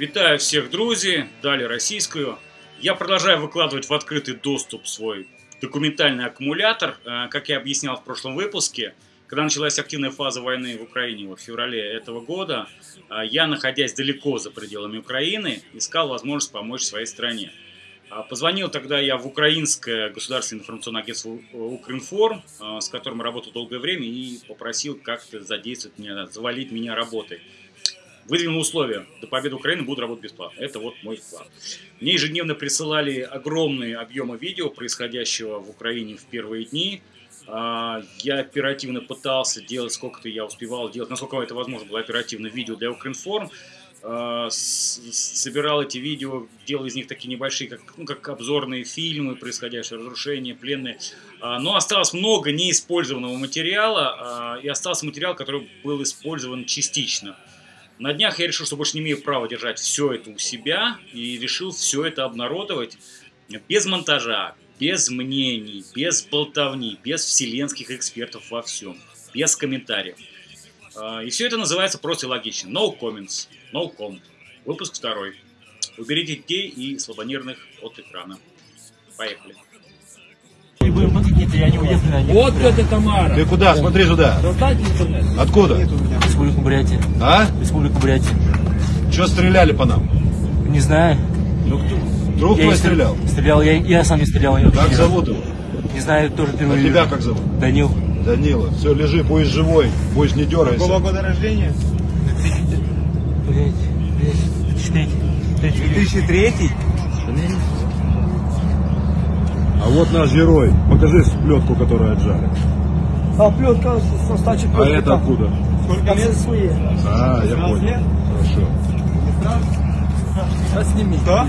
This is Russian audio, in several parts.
Вітаю всех, друзі! Далі російською. Я продолжаю выкладывать в открытый доступ свой документальный аккумулятор. Э, Как я объяснял в прошлом выпуске, когда началась активная фаза войны в Украине в феврале этого года, э, я, находясь далеко за пределами Украины, искал возможность помочь своей стране. А, Позвонил тогда я в украинское государственное информационное агентство «У- Укринформ, э, с которым работал долгое время, и попросил как-то задействовать меня, завалить меня работой. Выдвинул условия. До победы Украины буду работать бесплатно. Это вот мой вклад. Мне ежедневно присылали огромные объемы видео происходящего в Украине в первые дни. А, Я оперативно пытался делать, сколько-то я успевал делать, насколько это возможно было оперативно видео для Укринформ. А, Собирал эти видео, делал из них такие небольшие, как, ну, как обзорные фильмы, происходящие разрушения, пленные. А, Но осталось много неиспользованного материала, и остался материал, который был использован частично. На днях я решил, что больше не имею права держать все это у себя, и решил все это обнародовать без монтажа, без мнений, без болтовни, без вселенских экспертов во всем, без комментариев. А, И все это называется просто и логично. No comments, no comment. Выпуск второй. Уберите детей и слабонервных от экрана. Поехали. Вот это Тамара. Ты куда? Смотри сюда. Откуда? Республика Бурятия. А? Республика Бурятия. Че стреляли по нам? Не знаю. Ну кто? Друг Я твой стрелял. стрелял? Я, я сам не стрелял. Я Как зовут его? Не знаю, тоже А впервые тебя вижу. как зовут? Данил. Данила. Все, лежи, будешь живой, будешь не дергайся. года рождения? Блять, блять. 2003? А вот наш герой. Покажи плетку, которую отжали. А плетка со стачи А это откуда? Сколько лет? свои. А, я понял. Хорошо. А сними. Что?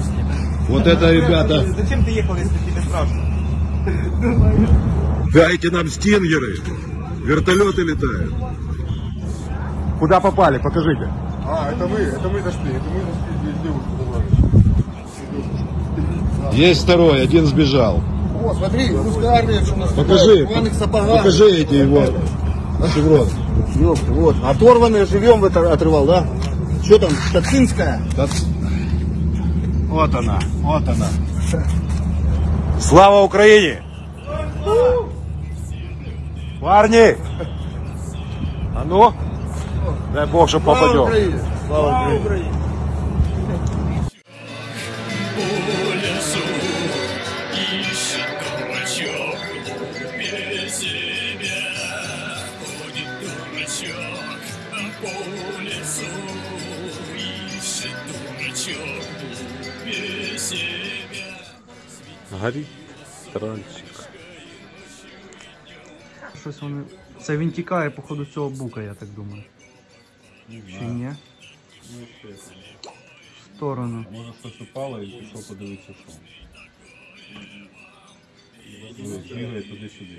Вот это, ребята, Зачем ты ехал, если тебе страшно? дайте нам стингеры. Вертолеты летают. Куда попали? Покажите. А, это мы, это мы зашли, это мы зашли, девушку забрали. Есть второй, один сбежал. О, смотри, русская армия, что у нас Покажи, покажи эти его шеврон. Ёпта, вот, оторванные живем это отрывал, да? Что там, Тацинская? Вот она, вот она. Слава Украине! Парни! А ну? Дай Бог, что Слава попадем. Украине! Слава Украине! Горит тральчик. Щось вони. Це він тікає, походу, цього бука, я так думаю. Чи ні? В сторону. Може щось упало і пішов подивитися, що. Ось, Бігає туди-сюди.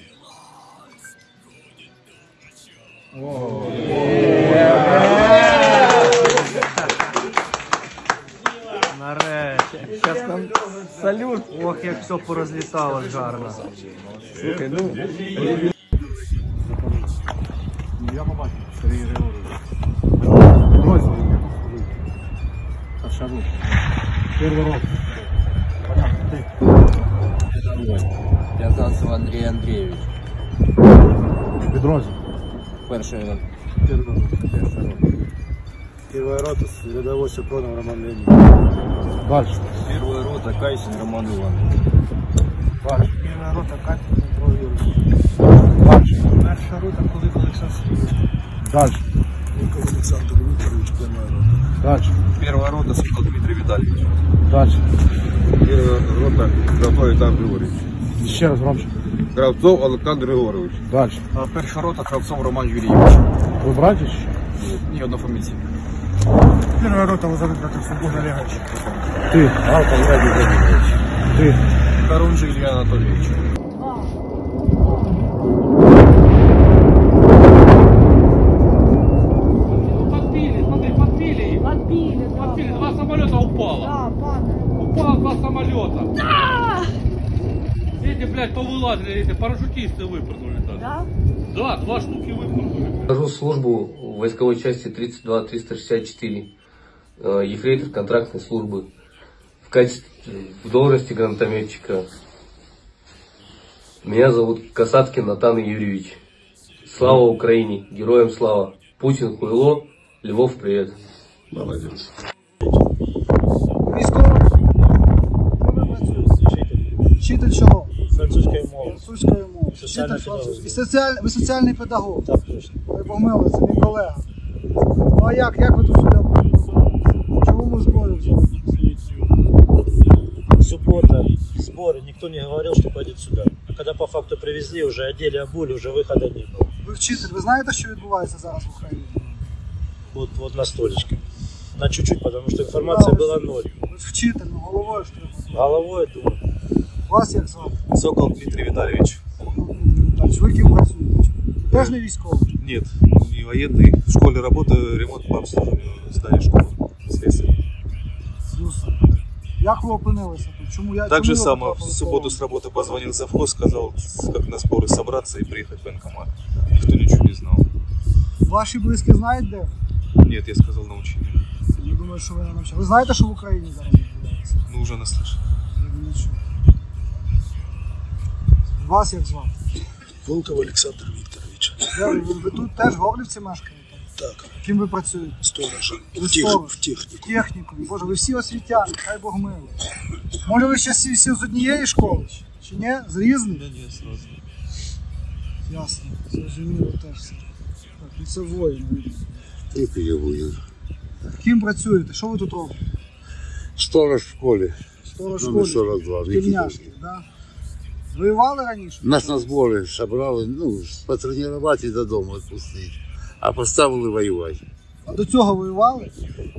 Нарешті. все порозліталось гарно. Слухай, ну. В'язався Андрій Андрійович. Підрозділ. Перший рот. Первая рота, рядовой Супронов Роман Леонидович. Дальше. Перший рота Кайсін Роман Іванович. Первая рота Катя Дмитро Юрійович. Дальше. Перша рота Кулик Олександр Сергійович. Дальше. Никол Александр Викторович, первая рота. Дальше. Перша рота Світло Дмитрий Віталійович. Дальше. Первая рота Кравцов Александр Григорьевич. Ще раз громче. Кравцов Александр Григорович. Дальше. Перша рота Кравцов Роман Юрійович. Ви братья ще? Ні, одна фамілія. Первая рота Лазарет Петрович Богдан Олегович. Ти. Ти. Харунжи. Подбили, смотри, подбили их. Подбили, да. Подбили, два самолета упало. Да, падает. Упало два самолета. Эти, блядь, повылазили, эти парашютисты выпрыгнули даже. Да? Да, два штуки выпрыгнули. Хожу службу в войсковой части 32-364. э, ефрейтор контрактной службы в качестве, в должности гранатометчика. Меня зовут Касаткин Натан Юрьевич. Слава Украине! Героям слава! Путин хуйло, Львов привет! Молодец. Військовий? Ким ви працюєте? Вчитель чого? Французької мови. Французької мови. Соціальна Вчитель французької. педагогіка. І соціаль... Ви соціальний педагог. Так, точно. Ви помили, це мій колега. Ну а як, як ви тут сюди попали? Чому ми зброю взяли? Суббота, сборы, никто не говорил, что пойдет сюда. А когда по факту привезли, уже одели, обули, уже выхода не было. Ви вчитель, ви знаєте, що відбувається зараз в Україні? Вот, вот на столечке. На чуть-чуть, потому что информация Да, была ви- ноль. Ви ж вчитель, ну головою ж треба. Головой думаю. Вас як звати? Сокол Дмитрий Витальевич. Так, ви ким працюєте? Ви теж не військовий? Нет, не военный. В школе работаю, ремонт по обслуживанию здания школы. Слесарь. Слушай, Як ви опинилися тут? Чому я Так же чому ви само, в потрапили субботу в с работы позвонил завхоз, сказал, как на сборы собраться и приехать в военкомат. Никто ничего не знал. полон? Ваші близькі знають де? Нет, я сказал на учение. Я думаю, що ви не навчали. Ви знаєте, що в Україні зараз відбувається? Ну, уже наслышал. Я не чую. Вас як звати? Волков Александр Викторович. Де ви, ви, ви тут теж в Горлівці мешкаєте? Так, Ким ви працюєте? сторожа. Ви сторож. технику. Техніку. Боже, ви всі освітяни, хай Бог милує. Може ви ще всі, всі з однієї школи? Чи ні? З різних? не, сразу. Ясно. Зрозуміло теж все. Так, ну це воїн. видно. Тільки я воюю. Ким працюєте? Що ви тут робите? Сторож в школі. Сторож Номер школі? 42. Тільняшки, да? Воювали раніше? Нас на збори собрали, ну, потренувати і додому відпустити. А поставили воювати. А до цього воювали?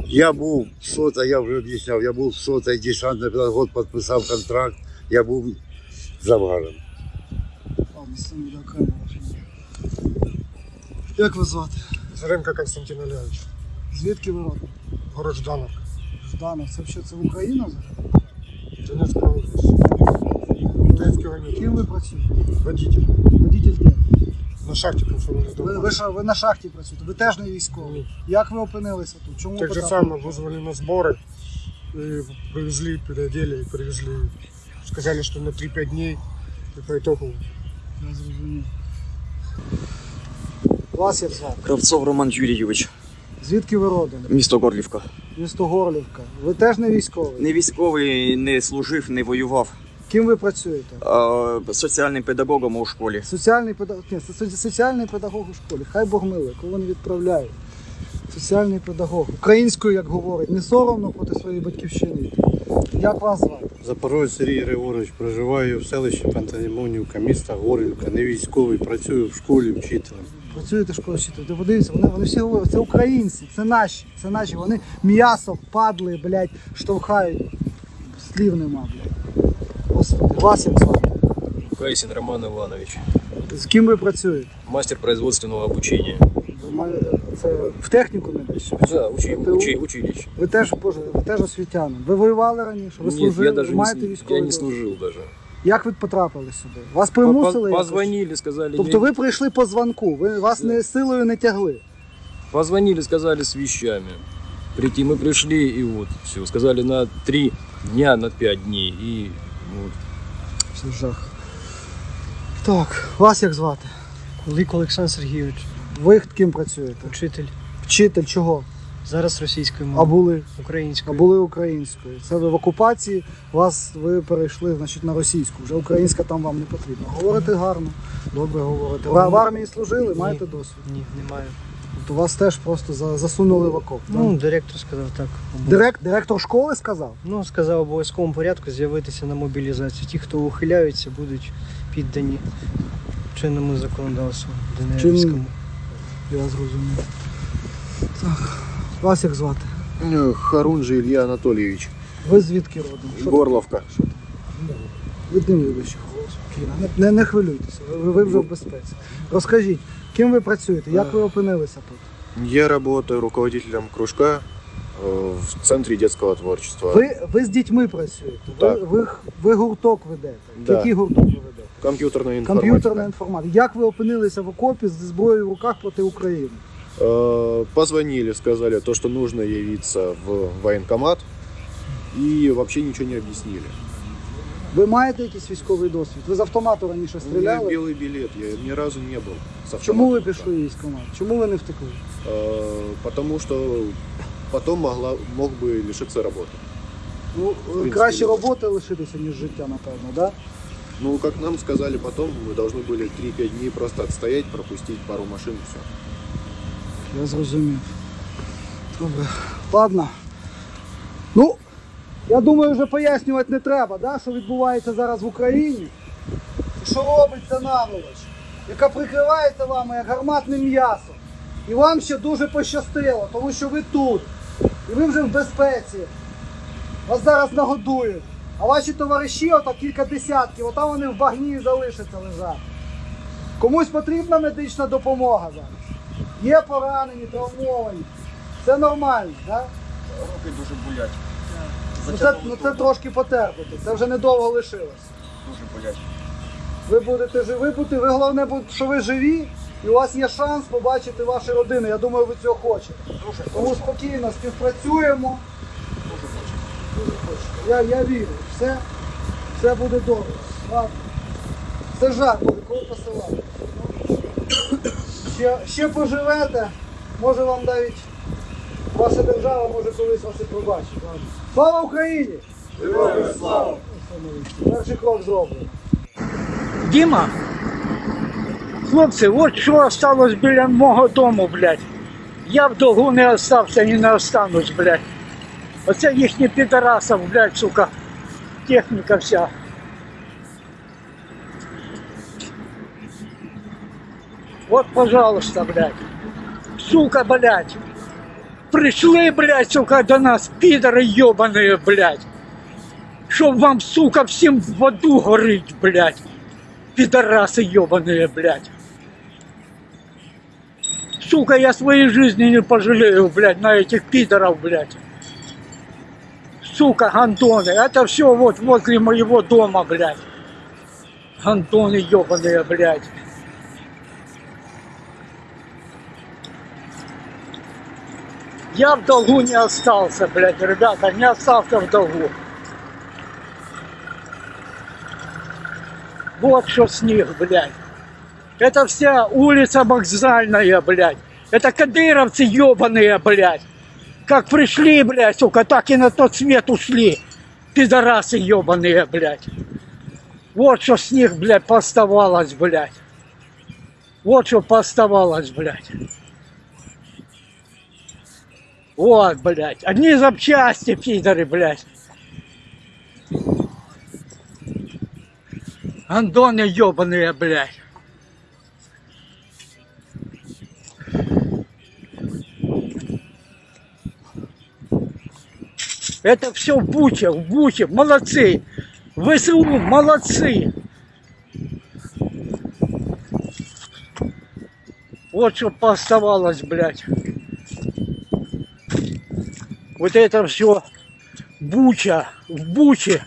Я був сота, я вже об'ясняв, я був сота, десантний педагог, підписав контракт, я був завгаром. Як вас звати? Заренко Константин Олегович. Звідки ви родом? Город Жданов. Жданов. Це взагалі це Україна зараз? Донецкая область. Украинский военный. Ким ви працюєте? Водитель. Водитель де? На шахте комсомольной Ви, ви, що, ви на шахті працюєте, ви теж не військовий. Як ви опинилися тут? Чому Так же потрапили? самое, вызвали на сборы. И привезли, переодели и привезли. Сказали, что на 3-5 дней. И по итогу Я зрозумів. Вас як звати? Кравцов Роман Юрійович. Звідки ви родом? Місто Горлівка. Місто Горлівка. Ви теж не військовий. Не військовий, не служив, не воював. Ким ви працюєте? Соціальним педагогом у школі. Соціальний педагог. Ні, со- со- соціальний педагог у школі. Хай Бог милує, кого не відправляють. Соціальний педагог. Українською, як говорить, не соромно проти своєї батьківщини. Як вас звати? Запорожець Сергій Григорович, проживаю в селищі Пантелеймонівка, міста Горлівка, не військовий, працюю в школі вчителем. Працюєте в школі вчителя. Ти подивися, вони, вони всі говорять, це українці, це наші, це наші. Вони м'ясо, падли, блядь, штовхають. Слів нема, блядь. Як звати? Кайсин Роман Иванович, З ким ви працюєте? мастер производственного обучения. Це в техніку не десь? Да, учи, учи, училище. Ви теж, боже, ви теж освітянин. Ви воювали раніше? Ви Нет, служили? я даже не, маєте військовий я не досвід? служил даже. Як ви потрапили сюди? Вас примусили? По- якось? Позвонили, сказали... Тобто не- ви прийшли по дзвонку, ви вас не силою не тягли. Позвонили, сказали с вещами. Прийти мы пришли, и вот все. Сказали на три дня, на пять дней. И вот. Це жах. Так, вас як звати? Кулик Олександр Сергійович, Ви ким працюєте? вчитель. Вчитель чого? Зараз російською мовою. А були? А були українською. Це ви в окупації, вас ви перейшли значить, на російську. Вже українська там вам не потрібна. Говорите гарно, добре говорите. Ви в армії служили, маєте досвід? Ні, немає. Тобто вас теж просто за- засунули в окоп. так? Ну, директор сказав так. Директ, директор школи сказав? Ну, сказав в обов'язковому порядку з'явитися на мобілізацію. Ті, хто ухиляються, будуть піддані чинному законодавству ДНРівському. Я зрозумів. Так. Вас як звати? Харунжий Ілля Анатолійович. Ви звідки родом? Що Горловка. Відніміть вище голос. Спокійно. Не, не, не хвилюйтеся, ви, ви вже в безпеці. Розкажіть, ким ви працюєте? Як ви опинилися тут? Я работаю руководителем кружка э, в Центре детского творчества. Ви, ви з дітьми працюєте, ви, Так. ви, ви гурток ведете. Да. Який гурток ви ведете? Компьютерная информатика. Комп'ютерна інформатика. Як ви опинилися в окопі з зброєю в руках проти України? Э, Позвонили, сказали то, что нужно явиться в военкомат. И вообще ничего не объяснили. Ви маєте якийсь військовий досвід? Ви з автомату раніше У меня стріляли? белый билет, я ни разу не был. с автоматом. Чому ви пішли військкомат? Чому ви не втекли? Э, Потому что потом могла, мог бы лишиться работы. Ну, принципі, краще ні. роботи лишитися, ніж життя, напевно, да? Ну, как нам сказали потом, мы должны были 3-5 дней просто отстоять, пропустить пару машин и все. Я зрозумів. Добре. Ладно. Ну, я думаю, вже пояснювати не треба, да, що відбувається зараз в Україні. І що робить ця наволоч, яка прикривається вами як гарматним м'ясом. І вам ще дуже пощастило, тому що ви тут. І ви вже в безпеці. Вас зараз нагодують. А ваші товариші, ото кілька десятків, отам вони в багні залишаться лежати. Комусь потрібна медична допомога зараз. Є поранені, травмовані. Це нормально, так? Руки дуже болять. Ну це, ну це трошки потерпити, це вже недовго лишилось. Дуже болять. Ви будете живі, бути, ви головне, що ви живі, і у вас є шанс побачити ваші родини. Я думаю, ви цього хочете. Тому спокійно співпрацюємо. Дуже хочете. Я, я вірю, все, все буде добре. Ладно. Це жарт, буде, коли посилати. Ще, ще поживете, може вам навіть ваша держава може колись вас і пробачить. Ладно. Слава Україні! Героям слава! Перший крок зроблено. Діма, хлопці, от що осталось біля мого дому, блядь. Я в долгу не остався і не останусь, блядь. Оце їхні підарасов, блядь, сука. Техніка вся. Вот, пожалуйста, блядь. Сука, блядь. Пришли, блядь, сука, до нас, пидоры ебаные, блядь. Чтоб вам, сука, всем в аду горить, блядь. Пидорасы ебаные, блядь. Сука, я своей жизни не пожалею, блядь, на этих пидоров, блядь. Сука, гандоны. Это все вот возле моего дома, блядь. Гандоны ебаные, блядь. Я в долгу не остался, блядь, ребята, не остался в долгу. Вот что с них, блядь. Это вся улица вокзальная, блядь. Это кадыровцы ебаные, блядь. Как пришли, блядь, сука, так и на тот свет ушли. Пидорасы ебаные, блядь. Вот что с них, блядь, поставалось, блядь. Вот что поставалось, блядь. Вот, блядь. Одни запчасти, пидоры, блядь. Андоны ебаные, блядь. Это все в Буче, в Буче. Молодцы. ВСУ, молодцы. Вот что поставалось, блядь. Вот это все Буча, в Буче.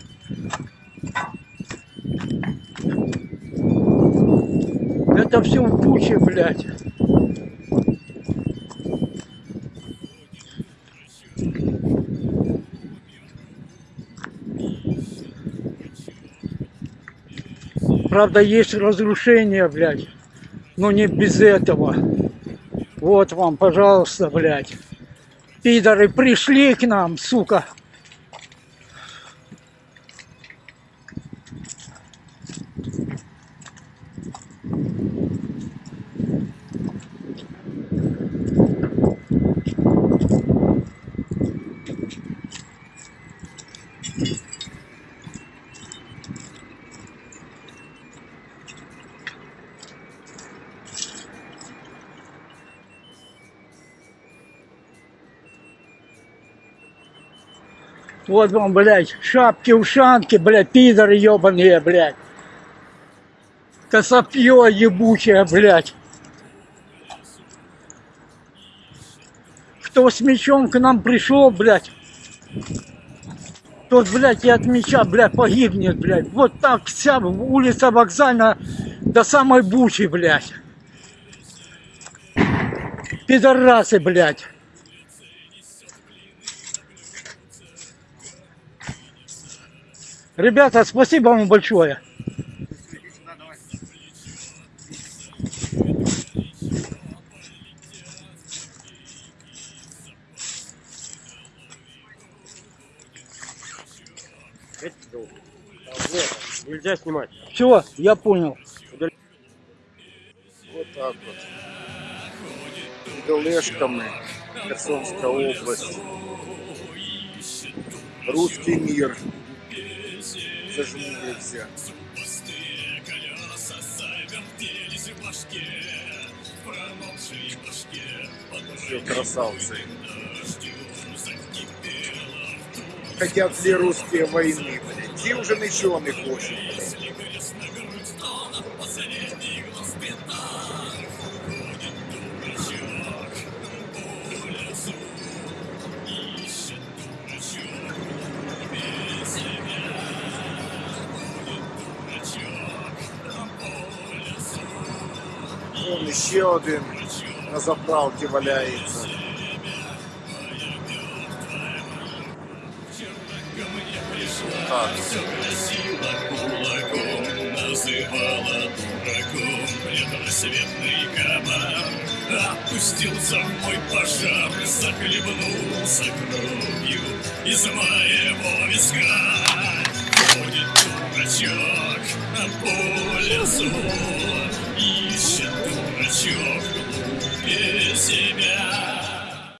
Это все в Буче, блядь. Правда, есть разрушения, блядь. Но не без этого. Вот вам, пожалуйста, блядь. Пидоры пришли к нам, сука. Вот вам, блядь, шапки-ушанки, блядь, пидоры ебаные, блядь. Косопье ебучее, блядь. Кто с мечом к нам пришел, блядь, тот, блядь, и от меча, блядь, погибнет, блядь. Вот так вся улица вокзальная до самой Бучи, блядь. Пидорасы, блядь. Ребята, спасибо вам большое. Нельзя снимать. Все, я понял. Вот так вот. Идолешками Херсонская область. Русский мир. Зажмурился. Все красавцы. Хотят все русские войны, блядь. Нічого не хочуть. блядь. Вон ще один на заправці валяється. Так. Опустился в мой пожар Захлебнулся кровью Из моего виска Ходит дурачок по лесу Ищет себя.